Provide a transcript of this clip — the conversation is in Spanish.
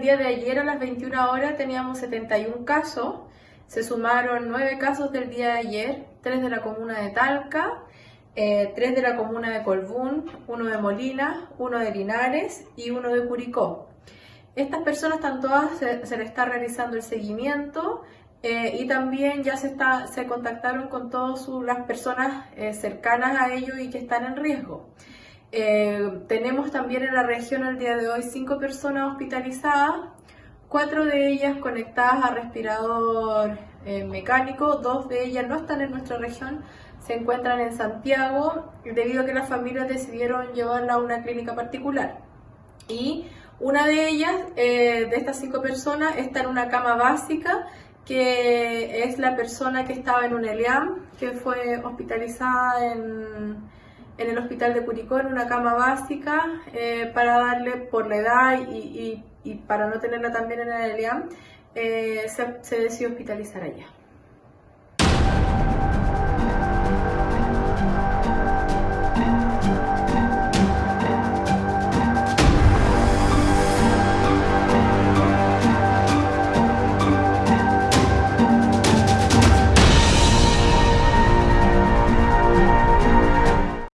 día de ayer a las 21 horas teníamos 71 casos, se sumaron 9 casos del día de ayer, 3 de la comuna de Talca, eh, 3 de la comuna de Colbún, 1 de Molina, 1 de Linares y 1 de Curicó. Estas personas están todas, se, se les está realizando el seguimiento eh, y también ya se, está, se contactaron con todas las personas eh, cercanas a ellos y que están en riesgo. Eh, tenemos también en la región al día de hoy cinco personas hospitalizadas, cuatro de ellas conectadas a respirador mecánico, dos de ellas no están en nuestra región, se encuentran en Santiago debido a que las familias decidieron llevarla a una clínica particular. Y una de ellas, de estas cinco personas, está en una cama básica que es la persona que estaba en un ELEAM, que fue hospitalizada en, en el hospital de Curicó en una cama básica eh, para darle por la edad y, para no tenerla también en el ELEAM, eh, se, se decidió hospitalizar allá.